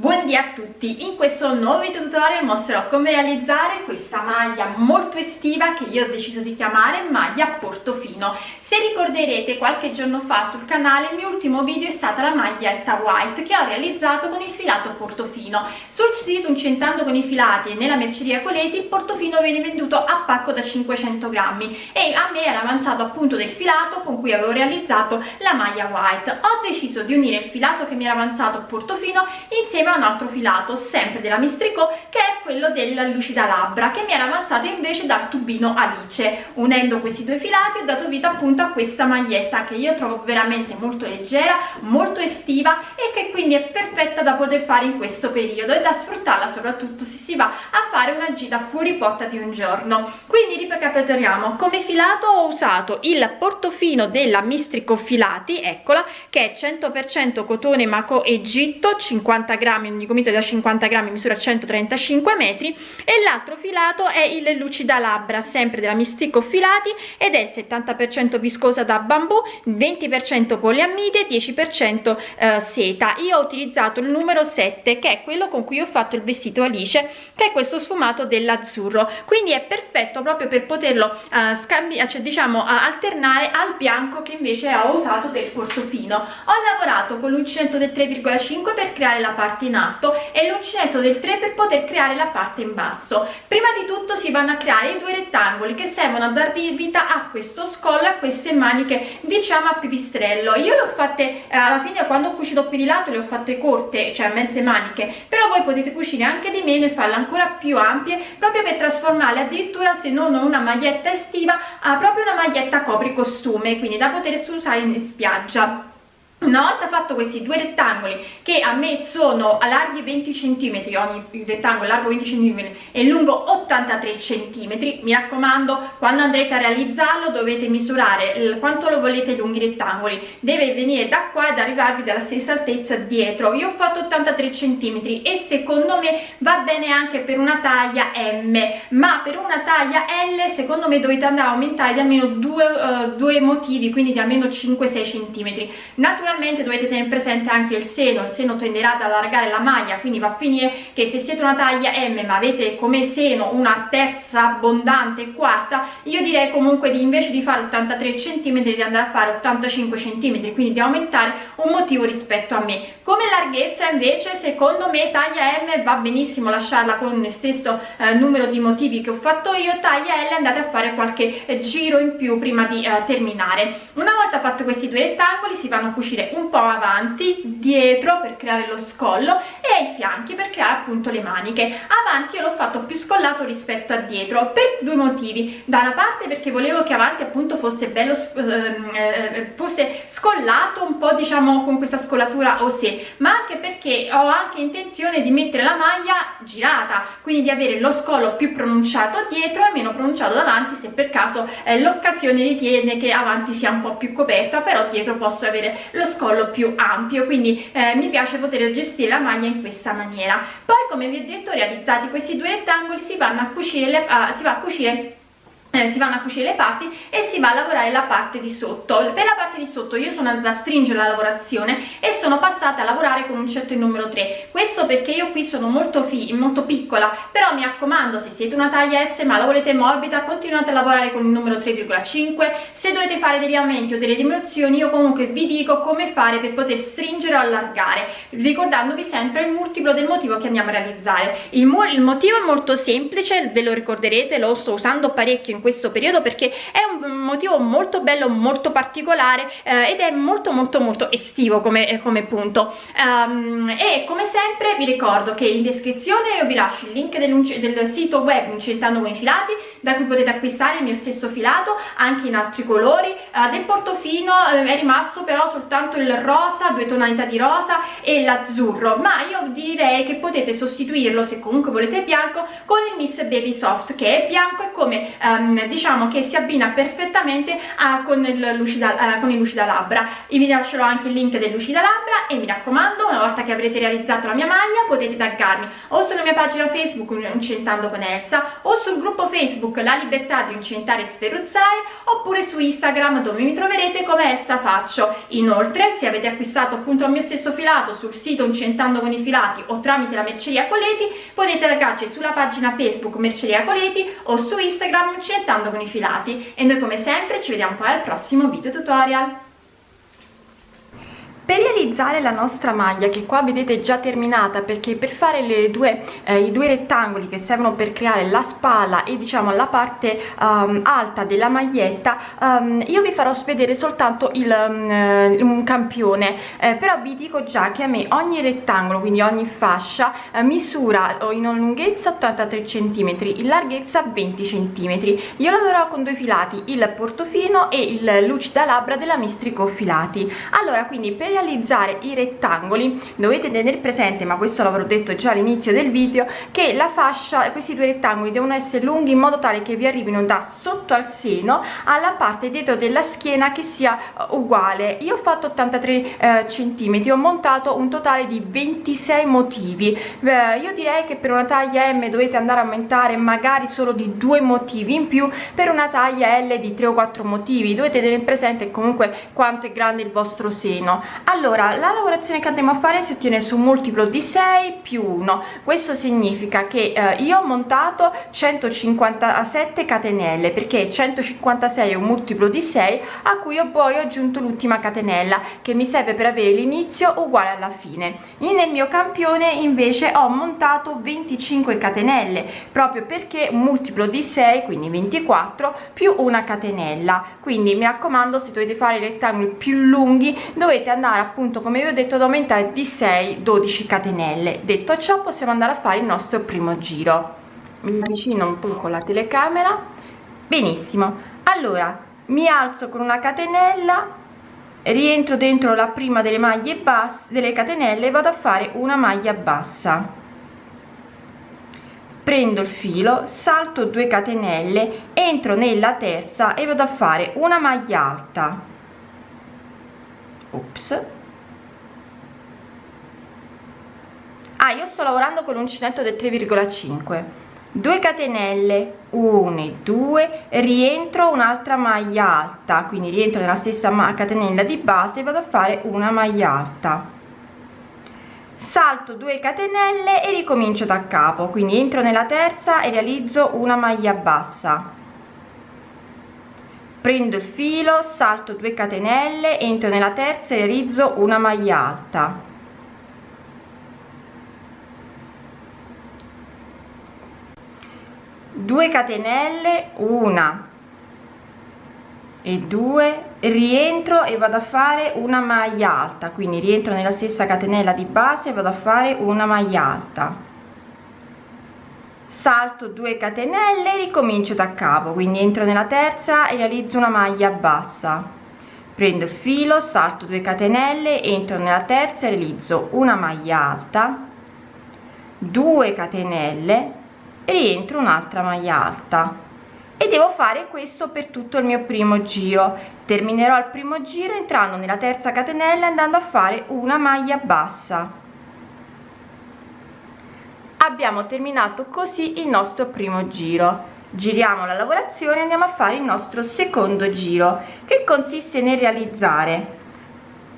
Buondì a tutti, in questo nuovo tutorial mostrerò come realizzare questa maglia molto estiva che io ho deciso di chiamare maglia portofino. Se ricorderete qualche giorno fa sul canale il mio ultimo video è stata la maglietta white che ho realizzato con il filato portofino. Sul sito Incentando con i filati e nella merceria Coleti il portofino viene venduto a pacco da 500 grammi e a me era avanzato appunto del filato con cui avevo realizzato la maglia white. Ho deciso di unire il filato che mi era avanzato portofino insieme a un altro filato sempre della Mistrico che è quello della lucida labbra che mi era avanzato invece dal tubino Alice. Unendo questi due filati ho dato vita appunto a questa maglietta che io trovo veramente molto leggera molto estiva e che quindi è perfetta da poter fare in questo periodo e da sfruttarla soprattutto se si va a fare una gita fuori porta di un giorno. Quindi ricapitoliamo come filato ho usato il portofino della Mistrico filati eccola che è 100% cotone Maco Egitto 50 grammi grammi ogni gomito da 50 grammi misura 135 metri e l'altro filato è il lucida labbra sempre della Mistico filati ed è 70% viscosa da bambù 20% poliamide 10% eh, seta. Io ho utilizzato il numero 7 che è quello con cui ho fatto il vestito Alice che è questo sfumato dell'azzurro. Quindi è perfetto proprio per poterlo eh, scambiare cioè diciamo alternare al bianco che invece ho usato del portofino ho lavorato con l'uncinetto del 3,5 per creare la parte in alto e l'uncinetto del 3 per poter creare la parte in basso. Prima di tutto si vanno a creare i due rettangoli che servono a dar vita a questo scollo a queste maniche diciamo a pipistrello. Io le ho fatte eh, alla fine quando ho cucito qui di lato le ho fatte corte cioè mezze maniche però voi potete cucire anche di meno e farle ancora più ampie proprio per trasformarle addirittura se non una maglietta estiva a proprio una maglietta copri costume quindi da poter usare in spiaggia una volta fatto questi due rettangoli che a me sono a larghi 20 cm ogni rettangolo largo 20 cm e lungo 83 cm mi raccomando quando andrete a realizzarlo dovete misurare quanto lo volete lunghi rettangoli. Deve venire da qua ed arrivarvi dalla stessa altezza dietro. Io ho fatto 83 cm e secondo me va bene anche per una taglia M ma per una taglia L secondo me dovete andare a aumentare di almeno due, uh, due motivi quindi di almeno 5-6 cm naturalmente naturalmente dovete tenere presente anche il seno, il seno tenderà ad allargare la maglia, quindi va a finire che se siete una taglia M ma avete come seno una terza abbondante quarta, io direi comunque di invece di fare 83 cm di andare a fare 85 cm, quindi di aumentare un motivo rispetto a me. Come larghezza invece secondo me taglia M va benissimo lasciarla con lo stesso eh, numero di motivi che ho fatto io, taglia L andate a fare qualche eh, giro in più prima di eh, terminare. Una volta fatto questi due rettangoli si vanno a cucire uscire un po' avanti, dietro per creare lo scollo e ai fianchi per creare appunto le maniche. Avanti io l'ho fatto più scollato rispetto a dietro per due motivi. Da una parte perché volevo che avanti appunto fosse bello, ehm, eh, fosse scollato un po' diciamo con questa scollatura osè, ma anche perché ho anche intenzione di mettere la maglia girata, quindi di avere lo scollo più pronunciato dietro e meno pronunciato davanti se per caso eh, l'occasione ritiene che avanti sia un po' più coperta, però dietro posso avere lo più ampio quindi eh, mi piace poter gestire la maglia in questa maniera. Poi come vi ho detto realizzati questi due rettangoli si vanno a cucire le, uh, si va a cucire eh, si vanno a cucire le parti e si va a lavorare la parte di sotto. Per la parte di sotto io sono andata a stringere la lavorazione e sono passata a lavorare con un certo numero 3 questo perché io qui sono molto, molto piccola però mi raccomando se siete una taglia S ma la volete morbida continuate a lavorare con il numero 3,5 se dovete fare degli aumenti o delle diminuzioni io comunque vi dico come fare per poter stringere o allargare ricordandovi sempre il multiplo del motivo che andiamo a realizzare. Il, il motivo è molto semplice ve lo ricorderete lo sto usando parecchio in questo periodo perché è un motivo molto bello molto particolare eh, ed è molto molto molto estivo come, eh, come punto. Um, e come sempre vi ricordo che in descrizione io vi lascio il link del, del sito web Incentando con i filati da cui potete acquistare il mio stesso filato anche in altri colori. Uh, del portofino uh, è rimasto però soltanto il rosa due tonalità di rosa e l'azzurro ma io direi che potete sostituirlo se comunque volete bianco con il Miss Baby Soft che è bianco e come um, ehm, diciamo che si abbina perfettamente a, con, il lucida, eh, con il lucida labbra vi lascerò anche il link del lucida labbra e mi raccomando una volta che avrete realizzato la mia maglia potete taggarmi o sulla mia pagina facebook Uncentando con Elsa o sul gruppo facebook La Libertà di Uncentare e Sferruzzare oppure su Instagram dove mi troverete come Elsa Faccio. Inoltre se avete acquistato appunto il mio stesso filato sul sito Uncentando con i filati o tramite la merceria Coleti potete taggarci sulla pagina Facebook Merceria Coleti o su Instagram Uncentando con i filati. E noi come sempre ci vediamo poi al prossimo video tutorial per realizzare la nostra maglia che qua vedete già terminata perché per fare le due eh, i due rettangoli che servono per creare la spalla e diciamo la parte um, alta della maglietta um, io vi farò vedere soltanto il um, un campione. Eh, però vi dico già che a me ogni rettangolo quindi ogni fascia eh, misura in lunghezza 83 cm in larghezza 20 cm io lavorerò con due filati il portofino e il lucida labbra della mistrico filati. Allora quindi per realizzare i rettangoli. Dovete tenere presente ma questo l'avrò detto già all'inizio del video che la fascia questi due rettangoli devono essere lunghi in modo tale che vi arrivino da sotto al seno alla parte dietro della schiena che sia uh, uguale. Io ho fatto 83 eh, centimetri ho montato un totale di 26 motivi. Beh, io direi che per una taglia m dovete andare a aumentare magari solo di due motivi in più per una taglia l di 3 o 4 motivi. Dovete tenere presente comunque quanto è grande il vostro seno allora la lavorazione che andremo a fare si ottiene su un multiplo di 6 più 1 questo significa che eh, io ho montato 157 catenelle perché 156 è un multiplo di 6 a cui ho poi aggiunto l'ultima catenella che mi serve per avere l'inizio uguale alla fine. E nel mio campione invece ho montato 25 catenelle proprio perché un multiplo di 6 quindi 24 più una catenella. Quindi mi raccomando se dovete fare i rettangoli più lunghi dovete andare appunto come vi ho detto ad aumentare di 6 12 catenelle. Detto ciò possiamo andare a fare il nostro primo giro. Mi avvicino un po con la telecamera. Benissimo. Allora mi alzo con una catenella rientro dentro la prima delle maglie basse delle catenelle e vado a fare una maglia bassa. Prendo il filo salto 2 catenelle entro nella terza e vado a fare una maglia alta ops. Ah io sto lavorando con l'uncinetto del 3,5 2 catenelle 1 e 2 rientro un'altra maglia alta. Quindi rientro nella stessa catenella di base e vado a fare una maglia alta. Salto 2 catenelle e ricomincio da capo. Quindi entro nella terza e realizzo una maglia bassa prendo il filo salto 2 catenelle entro nella terza e realizzo una maglia alta. Due catenelle una. E 2 rientro e vado a fare una maglia alta. Quindi rientro nella stessa catenella di base e vado a fare una maglia alta salto 2 catenelle ricomincio da capo quindi entro nella terza e realizzo una maglia bassa. Prendo il filo salto 2 catenelle entro nella terza e realizzo una maglia alta 2 catenelle rientro un'altra maglia alta. E devo fare questo per tutto il mio primo giro. Terminerò il primo giro entrando nella terza catenella andando a fare una maglia bassa abbiamo terminato così il nostro primo giro. Giriamo la lavorazione andiamo a fare il nostro secondo giro che consiste nel realizzare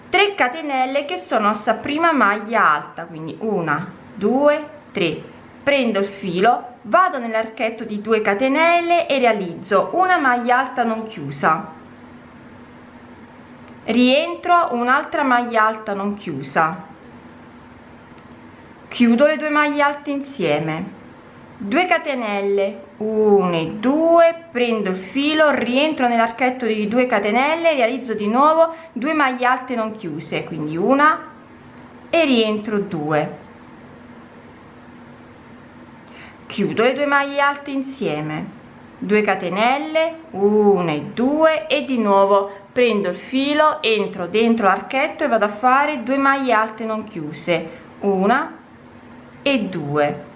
3 catenelle che sono nostra prima maglia alta quindi una due tre. Prendo il filo vado nell'archetto di 2 catenelle e realizzo una maglia alta non chiusa. Rientro un'altra maglia alta non chiusa chiudo le due maglie alte insieme. 2 catenelle 1 e 2 prendo il filo rientro nell'archetto di 2 catenelle realizzo di nuovo 2 maglie alte non chiuse quindi una e rientro 2 chiudo le due maglie alte insieme. 2 catenelle 1 e 2 e di nuovo prendo il filo entro dentro l'archetto e vado a fare 2 maglie alte non chiuse. Una e 2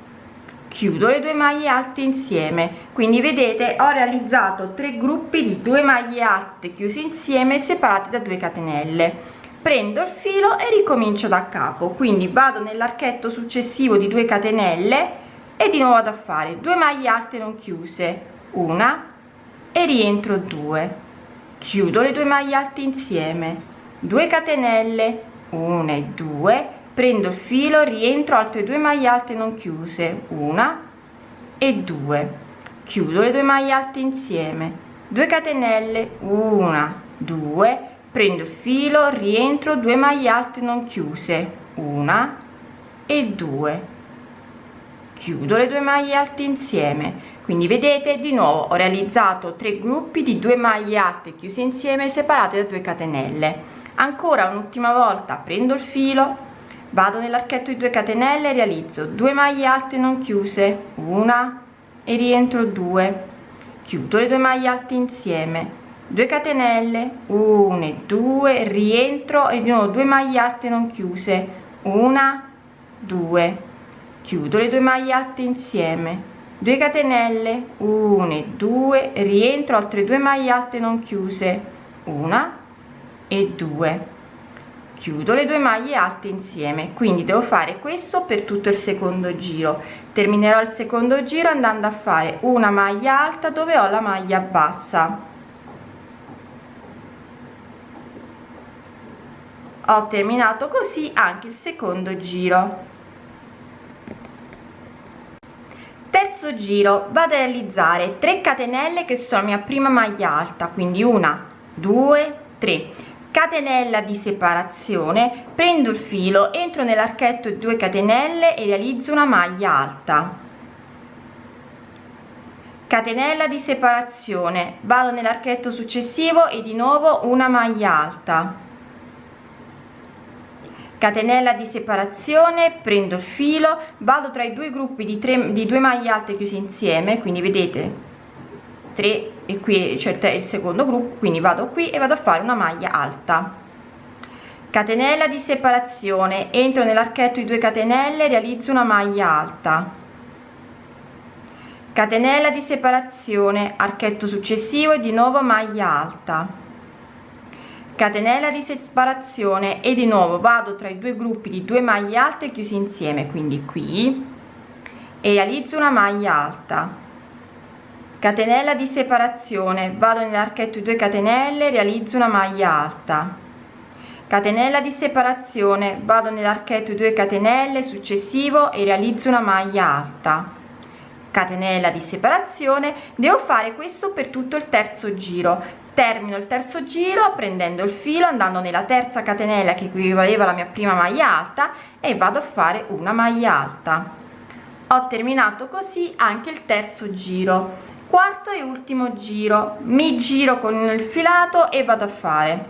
chiudo le due maglie alte insieme. Quindi vedete ho realizzato tre gruppi di due maglie alte chiuse insieme separate da 2 catenelle. Prendo il filo e ricomincio da capo. Quindi vado nell'archetto successivo di 2 catenelle e di nuovo vado a fare 2 maglie alte non chiuse. Una e rientro 2 chiudo le due maglie alte insieme. 2 catenelle. 1 e 2 prendo il filo rientro altre due maglie alte non chiuse una e due. Chiudo le due maglie alte insieme. 2 catenelle una due. Prendo il filo rientro 2 maglie alte non chiuse una e due. Chiudo le due maglie alte insieme. Quindi vedete di nuovo ho realizzato tre gruppi di due maglie alte chiuse insieme separate da 2 catenelle. Ancora un'ultima volta prendo il filo vado nell'archetto di 2 catenelle realizzo 2 maglie alte non chiuse una e rientro 2 chiudo le due maglie alte insieme. 2 catenelle 1 e 2 rientro e di nuovo 2 maglie alte non chiuse una 2 chiudo le due maglie alte insieme. 2 catenelle 1 e 2 rientro altre due maglie alte non chiuse una e 2 chiudo le due maglie alte insieme quindi devo fare questo per tutto il secondo giro. Terminerò il secondo giro andando a fare una maglia alta dove ho la maglia bassa. Ho terminato così anche il secondo giro. Terzo giro vado a realizzare 3 catenelle che sono mia prima maglia alta quindi una due tre catenella di separazione prendo il filo entro nell'archetto 2 catenelle e realizzo una maglia alta. Catenella di separazione vado nell'archetto successivo e di nuovo una maglia alta. Catenella di separazione prendo il filo vado tra i due gruppi di 3 di due maglie alte chiuse insieme quindi vedete 3 e qui c'è il secondo gruppo quindi vado qui e vado a fare una maglia alta. Catenella di separazione. Entro nell'archetto di 2 catenelle realizzo una maglia alta. Catenella di separazione. Archetto successivo e di nuovo maglia alta. Catenella di separazione e di nuovo vado tra i due gruppi di due maglie alte chiusi insieme quindi qui e realizzo una maglia alta catenella di separazione. Vado nell'archetto 2 catenelle realizzo una maglia alta. Catenella di separazione. Vado nell'archetto 2 catenelle successivo e realizzo una maglia alta. Catenella di separazione. Devo fare questo per tutto il terzo giro. Termino il terzo giro prendendo il filo andando nella terza catenella che equivaleva alla mia prima maglia alta e vado a fare una maglia alta. Ho terminato così anche il terzo giro quarto e ultimo giro. Mi giro con il filato e vado a fare.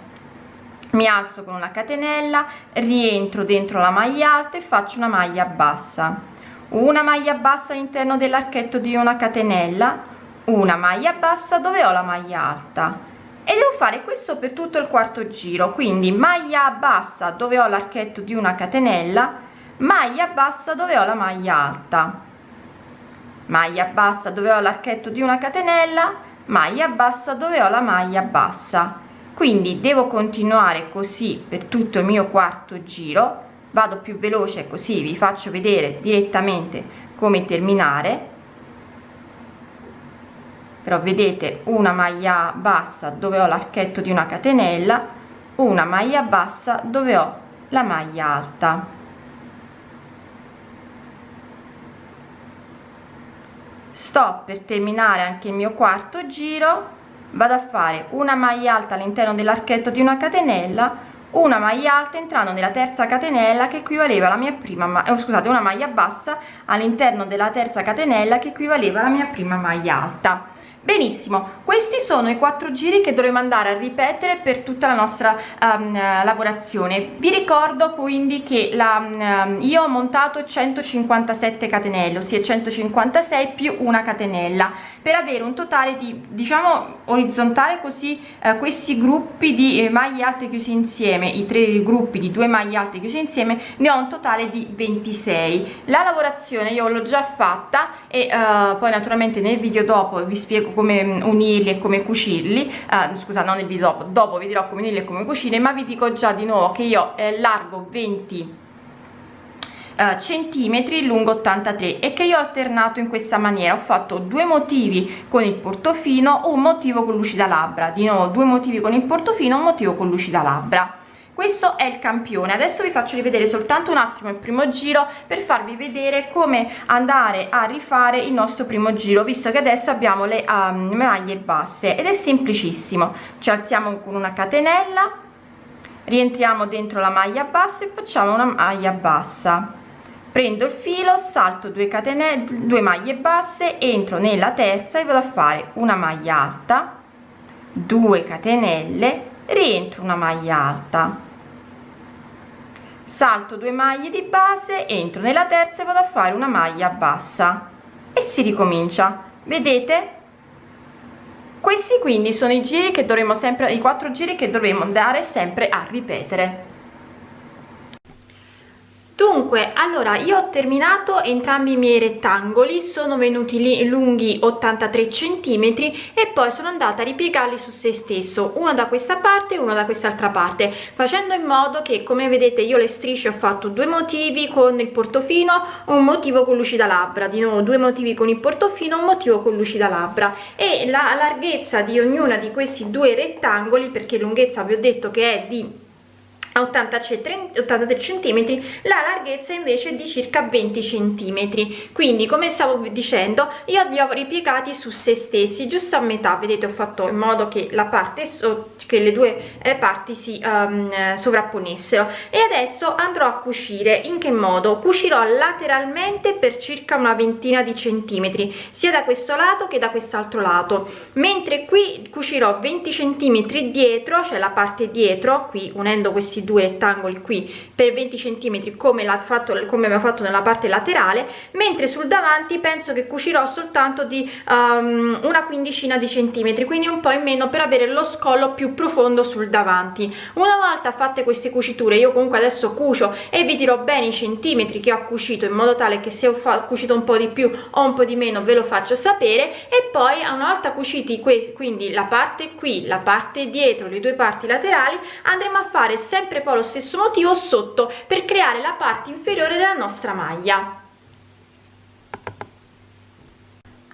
Mi alzo con una catenella rientro dentro la maglia alta e faccio una maglia bassa. Una maglia bassa all'interno dell'archetto di una catenella una maglia bassa dove ho la maglia alta. E devo fare questo per tutto il quarto giro. Quindi maglia bassa dove ho l'archetto di una catenella maglia bassa dove ho la maglia alta maglia bassa dove ho l'archetto di una catenella maglia bassa dove ho la maglia bassa. Quindi devo continuare così per tutto il mio quarto giro. Vado più veloce così vi faccio vedere direttamente come terminare. Però vedete una maglia bassa dove ho l'archetto di una catenella una maglia bassa dove ho la maglia alta sto per terminare anche il mio quarto giro vado a fare una maglia alta all'interno dell'archetto di una catenella una maglia alta entrando nella terza catenella che equivaleva alla mia prima eh, scusate una maglia bassa all'interno della terza catenella che equivaleva alla mia prima maglia alta benissimo questi sono i quattro giri che dovremo andare a ripetere per tutta la nostra um, lavorazione. Vi ricordo quindi che la, um, io ho montato 157 catenelle ossia 156 più una catenella per avere un totale di diciamo orizzontale così eh, questi gruppi di eh, maglie alte chiusi insieme i tre gruppi di due maglie alte chiusi insieme ne ho un totale di 26 la lavorazione io l'ho già fatta e uh, poi naturalmente nel video dopo vi spiego come mm, unirli e come cucirli. Uh, scusa non nel video dopo dopo vi dirò come unirli e come cucire ma vi dico già di nuovo che io eh, largo 20 Uh, centimetri lungo 83 e che io ho alternato in questa maniera. Ho fatto due motivi con il portofino un motivo con lucida labbra. Di nuovo due motivi con il portofino un motivo con lucida labbra questo è il campione. Adesso vi faccio rivedere soltanto un attimo il primo giro per farvi vedere come andare a rifare il nostro primo giro visto che adesso abbiamo le um, maglie basse ed è semplicissimo. Ci alziamo con una catenella rientriamo dentro la maglia bassa e facciamo una maglia bassa. Prendo il filo salto 2 catenelle 2 maglie basse entro nella terza e vado a fare una maglia alta 2 catenelle rientro una maglia alta salto due maglie di base entro nella terza e vado a fare una maglia bassa. E si ricomincia. Vedete? Questi quindi sono i giri che dovremo sempre i quattro giri che dovremo andare sempre a ripetere dunque allora io ho terminato entrambi i miei rettangoli sono venuti lì lunghi 83 centimetri e poi sono andata a ripiegarli su se stesso uno da questa parte e uno da quest'altra parte facendo in modo che come vedete io le strisce ho fatto due motivi con il portofino un motivo con lucida labbra di nuovo due motivi con il portofino un motivo con lucida labbra. E la larghezza di ognuna di questi due rettangoli perché lunghezza vi ho detto che è di 83 centimetri la larghezza invece è di circa 20 centimetri. Quindi come stavo dicendo io li ho ripiegati su se stessi giusto a metà. Vedete ho fatto in modo che la parte so che le due eh, parti si um, sovrapponessero. E adesso andrò a cucire. In che modo? Cucirò lateralmente per circa una ventina di centimetri sia da questo lato che da quest'altro lato. Mentre qui cucirò 20 centimetri dietro cioè la parte dietro qui unendo questi due rettangoli qui per 20 centimetri come fatto come abbiamo fatto nella parte laterale mentre sul davanti penso che cucirò soltanto di um, una quindicina di centimetri quindi un po in meno per avere lo scollo più profondo sul davanti. Una volta fatte queste cuciture io comunque adesso cucio e vi dirò bene i centimetri che ho cucito in modo tale che se ho cucito un po di più o un po di meno ve lo faccio sapere. E poi una volta cuciti questi quindi la parte qui la parte dietro le due parti laterali andremo a fare sempre sempre poi lo stesso motivo sotto per creare la parte inferiore della nostra maglia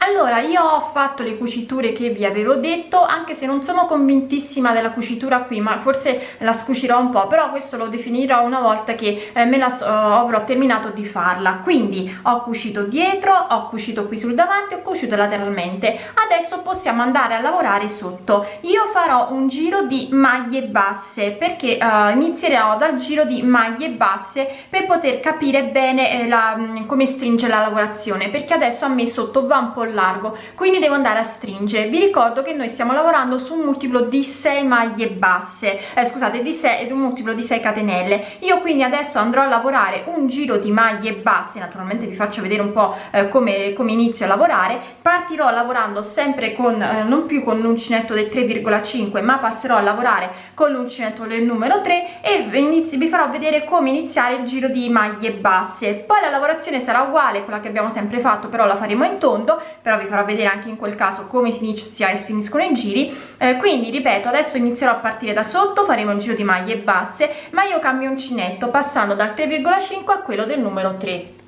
allora io ho fatto le cuciture che vi avevo detto anche se non sono convintissima della cucitura qui ma forse la scucirò un po' però questo lo definirò una volta che eh, me la so, avrò terminato di farla. Quindi ho cucito dietro ho cucito qui sul davanti ho cucito lateralmente. Adesso possiamo andare a lavorare sotto. Io farò un giro di maglie basse perché uh, inizierò dal giro di maglie basse per poter capire bene eh, la, come stringe la lavorazione perché adesso a me sotto va un po' largo quindi devo andare a stringere. Vi ricordo che noi stiamo lavorando su un multiplo di 6 maglie basse eh, scusate di 6 ed un multiplo di 6 catenelle. Io quindi adesso andrò a lavorare un giro di maglie basse naturalmente vi faccio vedere un po eh, come, come inizio a lavorare. Partirò lavorando sempre con eh, non più con l'uncinetto del 3,5 ma passerò a lavorare con l'uncinetto del numero 3 e inizi, vi farò vedere come iniziare il giro di maglie basse. Poi la lavorazione sarà uguale quella che abbiamo sempre fatto però la faremo in tondo però vi farò vedere anche in quel caso come si inizia e finiscono i giri. Eh, quindi ripeto adesso inizierò a partire da sotto faremo un giro di maglie basse ma io cambio uncinetto passando dal 3,5 a quello del numero 3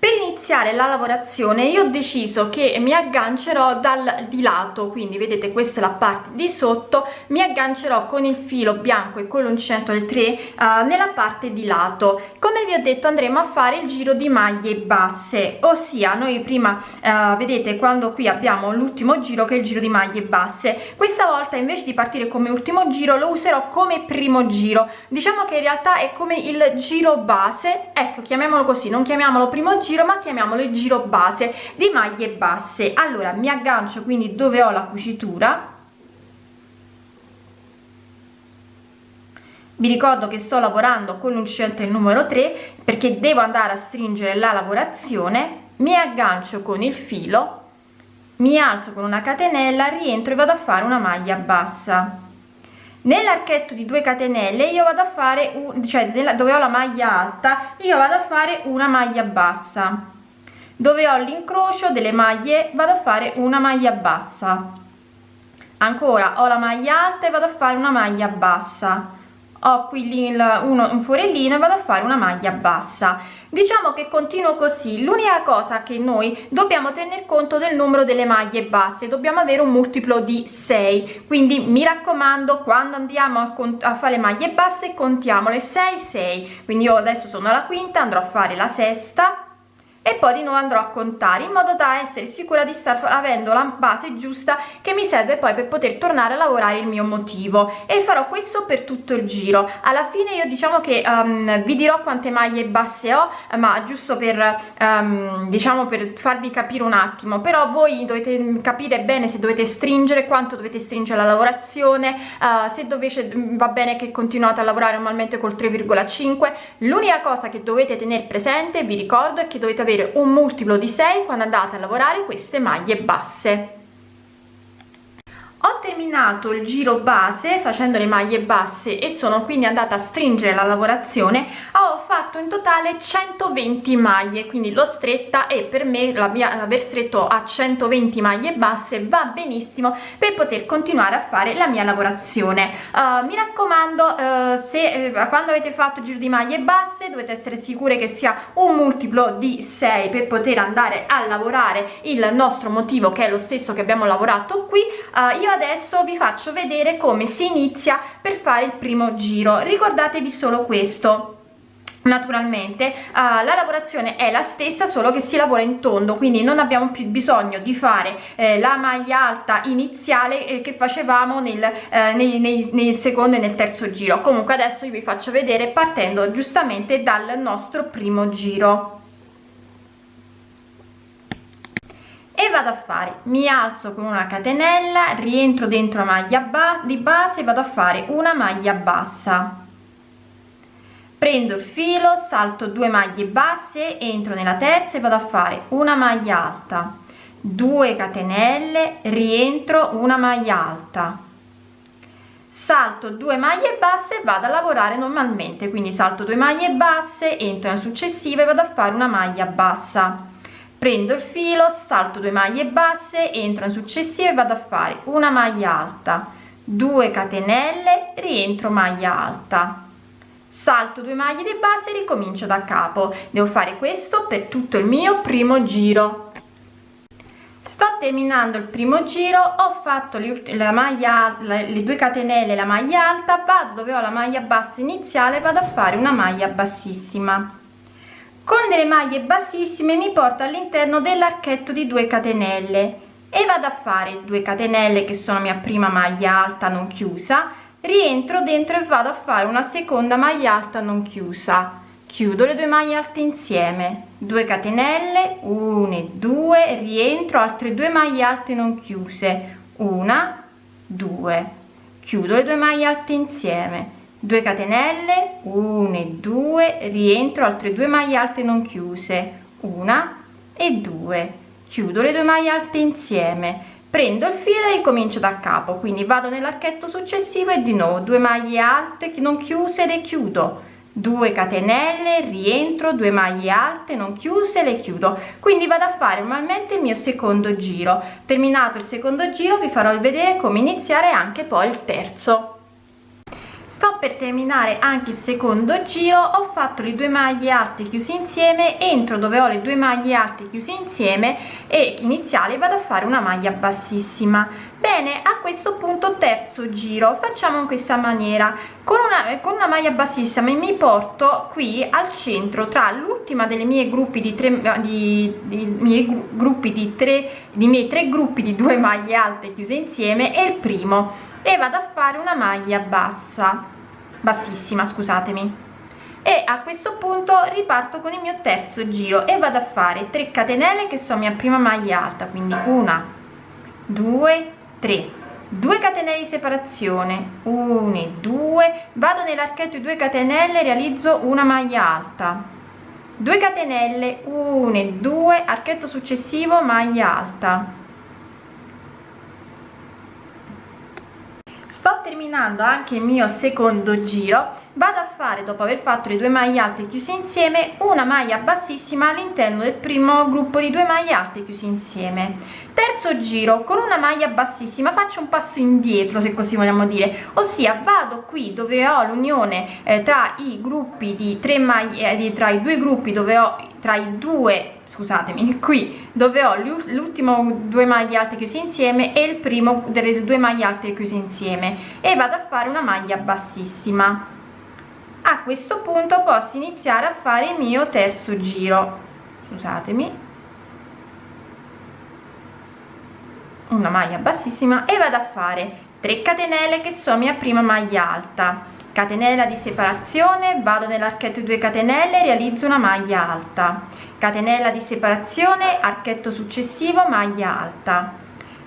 per iniziare la lavorazione io ho deciso che mi aggancerò dal di lato quindi vedete questa è la parte di sotto mi aggancerò con il filo bianco e con l'uncinetto del 3 uh, nella parte di lato. Come vi ho detto andremo a fare il giro di maglie basse ossia noi prima uh, vedete quando qui abbiamo l'ultimo giro che è il giro di maglie basse. Questa volta invece di partire come ultimo giro lo userò come primo giro. Diciamo che in realtà è come il giro base ecco chiamiamolo così non chiamiamolo primo giro giro ma chiamiamolo il giro base di maglie basse. Allora mi aggancio quindi dove ho la cucitura. Vi ricordo che sto lavorando con l'uncinetto il numero 3 perché devo andare a stringere la lavorazione. Mi aggancio con il filo mi alzo con una catenella rientro e vado a fare una maglia bassa nell'archetto di 2 catenelle io vado a fare un cioè dove ho la maglia alta io vado a fare una maglia bassa. Dove ho l'incrocio delle maglie vado a fare una maglia bassa. Ancora ho la maglia alta e vado a fare una maglia bassa ho qui il, uno, un forellino e vado a fare una maglia bassa. Diciamo che continuo così. L'unica cosa che noi dobbiamo tener conto del numero delle maglie basse. Dobbiamo avere un multiplo di 6 quindi mi raccomando quando andiamo a, a fare maglie basse contiamole 6 6 quindi io adesso sono alla quinta andrò a fare la sesta e poi di nuovo andrò a contare in modo da essere sicura di star avendo la base giusta che mi serve poi per poter tornare a lavorare il mio motivo. E farò questo per tutto il giro. Alla fine io diciamo che um, vi dirò quante maglie basse ho ma giusto per um, diciamo per farvi capire un attimo. Però voi dovete capire bene se dovete stringere quanto dovete stringere la lavorazione uh, se dovete va bene che continuate a lavorare normalmente col 3,5 l'unica cosa che dovete tenere presente vi ricordo è che dovete avere avere un multiplo di 6 quando andate a lavorare queste maglie basse terminato il giro base facendo le maglie basse e sono quindi andata a stringere la lavorazione ho fatto in totale 120 maglie quindi l'ho stretta e per me la mia, aver stretto a 120 maglie basse va benissimo per poter continuare a fare la mia lavorazione. Uh, mi raccomando uh, se uh, quando avete fatto il giro di maglie basse dovete essere sicure che sia un multiplo di 6 per poter andare a lavorare. Il nostro motivo che è lo stesso che abbiamo lavorato qui io adesso vi faccio vedere come si inizia per fare il primo giro. Ricordatevi solo questo. Naturalmente uh, la lavorazione è la stessa solo che si lavora in tondo quindi non abbiamo più bisogno di fare eh, la maglia alta iniziale eh, che facevamo nel, eh, nei, nei, nel secondo e nel terzo giro. Comunque adesso io vi faccio vedere partendo giustamente dal nostro primo giro e vado a fare mi alzo con una catenella rientro dentro la maglia ba di base vado a fare una maglia bassa. Prendo il filo salto due maglie basse entro nella terza e vado a fare una maglia alta. 2 catenelle rientro una maglia alta. Salto due maglie basse vado a lavorare normalmente quindi salto due maglie basse entro nella successiva e vado a fare una maglia bassa prendo il filo salto due maglie basse entro in successive vado a fare una maglia alta. 2 catenelle rientro maglia alta. Salto due maglie di base e ricomincio da capo. Devo fare questo per tutto il mio primo giro. Sto terminando il primo giro ho fatto la maglia le due catenelle la maglia alta vado dove ho la maglia bassa iniziale vado a fare una maglia bassissima con delle maglie bassissime mi porta all'interno dell'archetto di 2 catenelle e vado a fare 2 catenelle che sono mia prima maglia alta non chiusa rientro dentro e vado a fare una seconda maglia alta non chiusa. Chiudo le due maglie alte insieme 2 catenelle 1 e 2 rientro altre due maglie alte non chiuse una 2 chiudo le due maglie alte insieme 2 catenelle 1 e 2 rientro altre due maglie alte non chiuse una e 2 chiudo le due maglie alte insieme. Prendo il filo e ricomincio da capo quindi vado nell'archetto successivo e di nuovo 2 maglie alte non chiuse le chiudo. 2 catenelle rientro 2 maglie alte non chiuse le chiudo. Quindi vado a fare normalmente il mio secondo giro. Terminato il secondo giro vi farò vedere come iniziare anche poi il terzo sto per terminare anche il secondo giro. Ho fatto le due maglie alte chiuse insieme entro dove ho le due maglie alte chiuse insieme e iniziale vado a fare una maglia bassissima. Bene a questo punto terzo giro. Facciamo in questa maniera. Con una con una maglia bassissima mi porto qui al centro tra l'ultima delle mie gruppi di tre di, di miei gruppi di tre di miei tre gruppi di due maglie alte chiuse insieme e il primo e vado a fare una maglia bassa bassissima scusatemi. E a questo punto riparto con il mio terzo giro e vado a fare 3 catenelle che sono mia prima maglia alta quindi una due tre. 2 catenelle di separazione 1 2 vado nell'archetto di 2 catenelle realizzo una maglia alta. 2 catenelle 1 2 archetto successivo maglia alta sto terminando anche il mio secondo giro. Vado a fare dopo aver fatto le due maglie alte chiuse insieme una maglia bassissima all'interno del primo gruppo di due maglie alte chiuse insieme. Terzo giro con una maglia bassissima faccio un passo indietro se così vogliamo dire. Ossia vado qui dove ho l'unione eh, tra i gruppi di tre maglie eh, di, tra i due gruppi dove ho tra i due scusatemi qui dove ho l'ultimo due maglie alte chiuse insieme e il primo delle due maglie alte chiuse insieme e vado a fare una maglia bassissima. A questo punto posso iniziare a fare il mio terzo giro. Scusatemi. Una maglia bassissima e vado a fare 3 catenelle che sono mia prima maglia alta catenella di separazione vado nell'archetto 2 catenelle realizzo una maglia alta. Catenella di separazione archetto successivo maglia alta.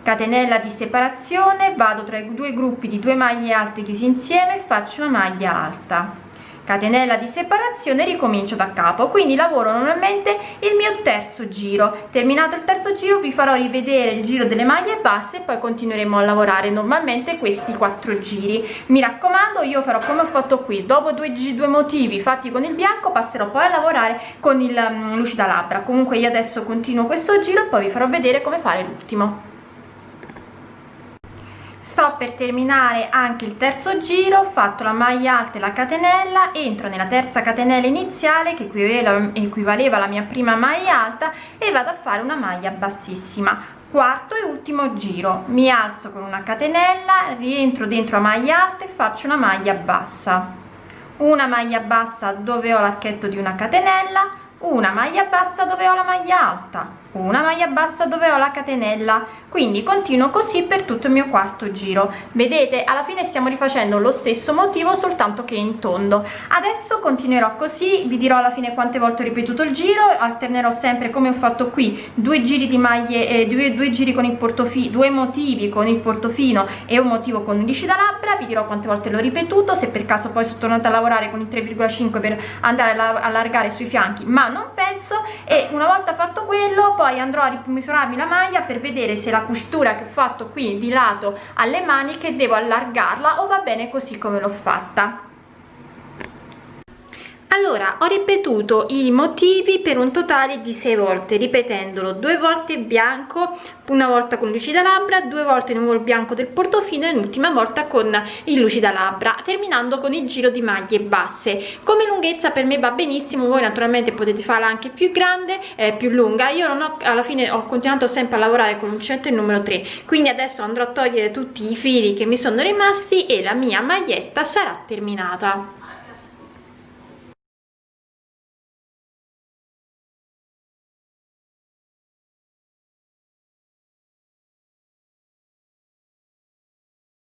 Catenella di separazione vado tra i due gruppi di due maglie alte chiusi insieme faccio una maglia alta catenella di separazione ricomincio da capo. Quindi lavoro normalmente il mio terzo giro. Terminato il terzo giro vi farò rivedere il giro delle maglie basse e poi continueremo a lavorare normalmente questi quattro giri. Mi raccomando io farò come ho fatto qui. Dopo due, due motivi fatti con il bianco passerò poi a lavorare con il um, lucida labbra. Comunque io adesso continuo questo giro e poi vi farò vedere come fare l'ultimo sto per terminare anche il terzo giro ho fatto la maglia alta e la catenella entro nella terza catenella iniziale che equivaleva, alla mia prima maglia alta e vado a fare una maglia bassissima. Quarto e ultimo giro. Mi alzo con una catenella rientro dentro a maglia alta e faccio una maglia bassa. Una maglia bassa dove ho l'archetto di una catenella una maglia bassa dove ho la maglia alta una maglia bassa dove ho la catenella. Quindi continuo così per tutto il mio quarto giro. Vedete alla fine stiamo rifacendo lo stesso motivo soltanto che in tondo. Adesso continuerò così vi dirò alla fine quante volte ho ripetuto il giro alternerò sempre come ho fatto qui due giri di maglie eh, due, due giri con il portofino due motivi con il portofino e un motivo con undici da labbra. Vi dirò quante volte l'ho ripetuto se per caso poi sono tornata a lavorare con il 3,5 per andare a allargare sui fianchi ma non penso. E una volta fatto quello poi andrò a rimisurarmi la maglia per vedere se la cucitura che ho fatto qui di lato alle maniche devo allargarla o va bene così come l'ho fatta allora ho ripetuto i motivi per un totale di 6 volte ripetendolo due volte bianco una volta con lucida labbra due volte nuovo il bianco del portofino e l'ultima volta con il lucida labbra terminando con il giro di maglie basse. Come lunghezza per me va benissimo voi naturalmente potete farla anche più grande eh, più lunga. Io non ho alla fine ho continuato sempre a lavorare con l'uncinetto il numero 3 quindi adesso andrò a togliere tutti i fili che mi sono rimasti e la mia maglietta sarà terminata